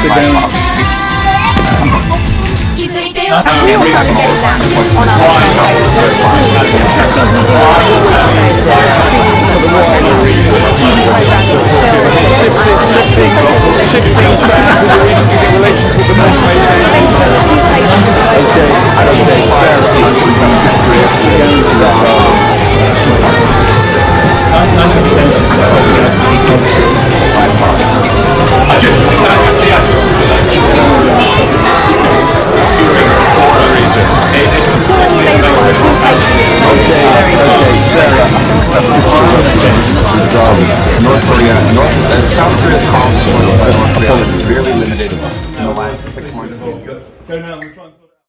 sit down. Every Shifting, shifting sides of the five to six months.